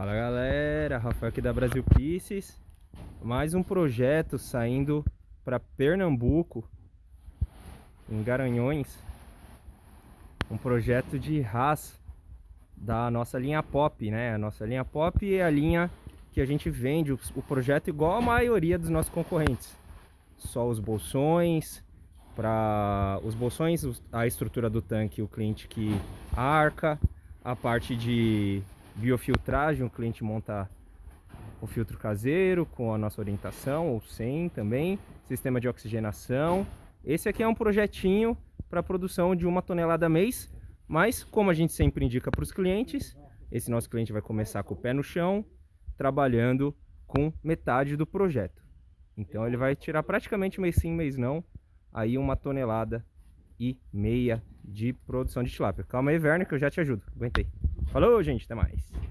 Fala galera, Rafael aqui da Brasil Pieces Mais um projeto saindo para Pernambuco Em Garanhões. Um projeto de RAS Da nossa linha Pop, né? A nossa linha Pop é a linha que a gente vende o projeto igual a maioria dos nossos concorrentes. Só os bolsões para os bolsões, a estrutura do tanque, o cliente que arca, a parte de biofiltragem, o cliente monta o filtro caseiro com a nossa orientação, ou sem também, sistema de oxigenação. Esse aqui é um projetinho para produção de uma tonelada mês, mas como a gente sempre indica para os clientes, esse nosso cliente vai começar com o pé no chão, trabalhando com metade do projeto. Então ele vai tirar praticamente mês sim, mês não, aí uma tonelada e meia de produção de tilápia. Calma aí, Werner, que eu já te ajudo. Aguentei. Falou, gente. Até mais.